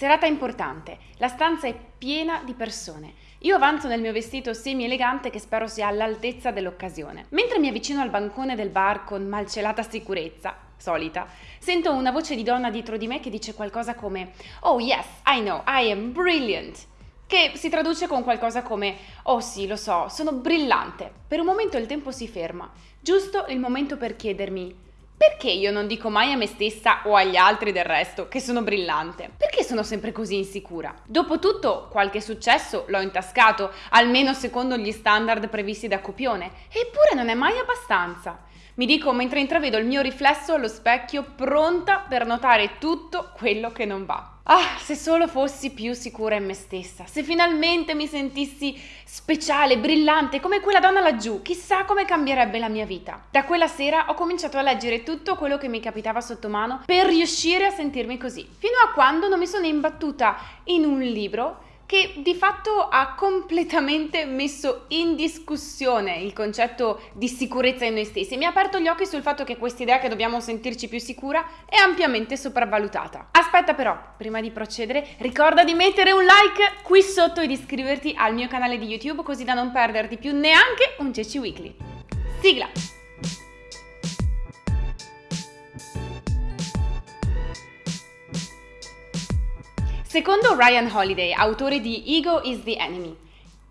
Serata importante, la stanza è piena di persone. Io avanzo nel mio vestito semi-elegante che spero sia all'altezza dell'occasione. Mentre mi avvicino al bancone del bar con malcelata sicurezza, solita, sento una voce di donna dietro di me che dice qualcosa come Oh yes, I know, I am brilliant che si traduce con qualcosa come Oh sì, lo so, sono brillante. Per un momento il tempo si ferma, giusto il momento per chiedermi perché io non dico mai a me stessa o agli altri del resto che sono brillante? Perché sono sempre così insicura? Dopotutto qualche successo l'ho intascato, almeno secondo gli standard previsti da copione, eppure non è mai abbastanza. Mi dico mentre intravedo il mio riflesso allo specchio pronta per notare tutto quello che non va. Ah, se solo fossi più sicura in me stessa, se finalmente mi sentissi speciale, brillante, come quella donna laggiù, chissà come cambierebbe la mia vita. Da quella sera ho cominciato a leggere tutto quello che mi capitava sotto mano per riuscire a sentirmi così, fino a quando non mi sono imbattuta in un libro che di fatto ha completamente messo in discussione il concetto di sicurezza in noi stessi. Mi ha aperto gli occhi sul fatto che questa idea che dobbiamo sentirci più sicura è ampiamente sopravvalutata. Aspetta però, prima di procedere, ricorda di mettere un like qui sotto e di iscriverti al mio canale di YouTube così da non perderti più neanche un Ceci Weekly. Sigla! Secondo Ryan Holiday, autore di Ego is the enemy,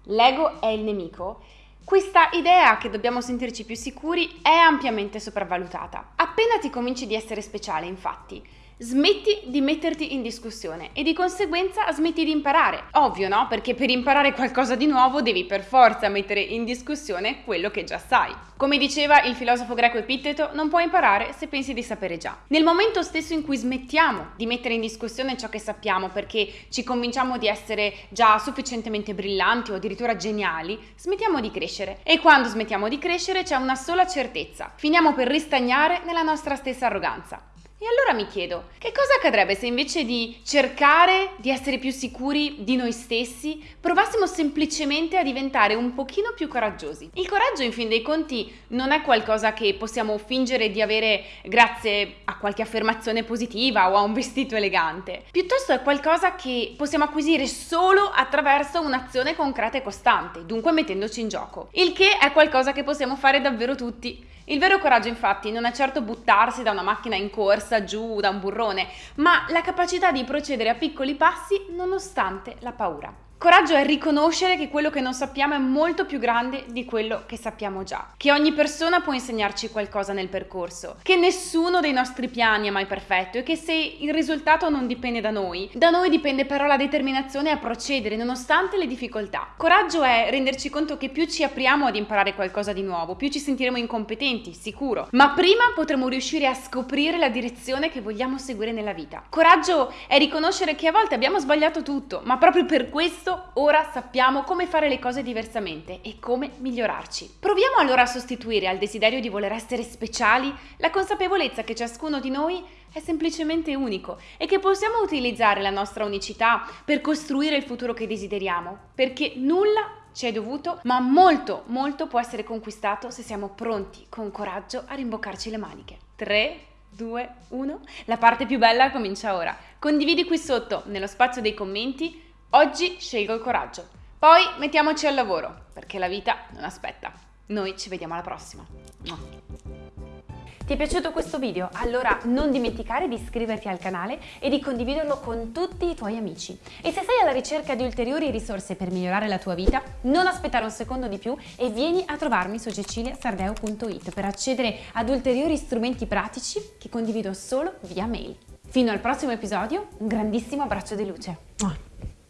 l'ego è il nemico, questa idea che dobbiamo sentirci più sicuri è ampiamente sopravvalutata. Appena ti cominci di essere speciale, infatti, smetti di metterti in discussione e di conseguenza smetti di imparare. Ovvio, no? Perché per imparare qualcosa di nuovo devi per forza mettere in discussione quello che già sai. Come diceva il filosofo greco Epitteto, non puoi imparare se pensi di sapere già. Nel momento stesso in cui smettiamo di mettere in discussione ciò che sappiamo perché ci convinciamo di essere già sufficientemente brillanti o addirittura geniali, smettiamo di crescere. E quando smettiamo di crescere c'è una sola certezza, finiamo per ristagnare nella nostra stessa arroganza. E allora mi chiedo, che cosa accadrebbe se invece di cercare di essere più sicuri di noi stessi, provassimo semplicemente a diventare un pochino più coraggiosi? Il coraggio, in fin dei conti, non è qualcosa che possiamo fingere di avere grazie a qualche affermazione positiva o a un vestito elegante. Piuttosto è qualcosa che possiamo acquisire solo attraverso un'azione concreta e costante, dunque mettendoci in gioco. Il che è qualcosa che possiamo fare davvero tutti. Il vero coraggio, infatti, non è certo buttarsi da una macchina in corsa corsa giù da un burrone, ma la capacità di procedere a piccoli passi nonostante la paura. Coraggio è riconoscere che quello che non sappiamo è molto più grande di quello che sappiamo già, che ogni persona può insegnarci qualcosa nel percorso, che nessuno dei nostri piani è mai perfetto e che se il risultato non dipende da noi, da noi dipende però la determinazione a procedere nonostante le difficoltà. Coraggio è renderci conto che più ci apriamo ad imparare qualcosa di nuovo, più ci sentiremo incompetenti, sicuro, ma prima potremo riuscire a scoprire la direzione che vogliamo seguire nella vita. Coraggio è riconoscere che a volte abbiamo sbagliato tutto, ma proprio per questo questo ora sappiamo come fare le cose diversamente e come migliorarci. Proviamo allora a sostituire al desiderio di voler essere speciali la consapevolezza che ciascuno di noi è semplicemente unico e che possiamo utilizzare la nostra unicità per costruire il futuro che desideriamo, perché nulla ci è dovuto, ma molto, molto può essere conquistato se siamo pronti con coraggio a rimboccarci le maniche. 3, 2, 1. La parte più bella comincia ora. Condividi qui sotto, nello spazio dei commenti, Oggi scelgo il coraggio. Poi mettiamoci al lavoro, perché la vita non aspetta. Noi ci vediamo alla prossima. Ti è piaciuto questo video? Allora non dimenticare di iscriverti al canale e di condividerlo con tutti i tuoi amici. E se sei alla ricerca di ulteriori risorse per migliorare la tua vita, non aspettare un secondo di più e vieni a trovarmi su ceciliasardeo.it per accedere ad ulteriori strumenti pratici che condivido solo via mail. Fino al prossimo episodio, un grandissimo abbraccio di luce.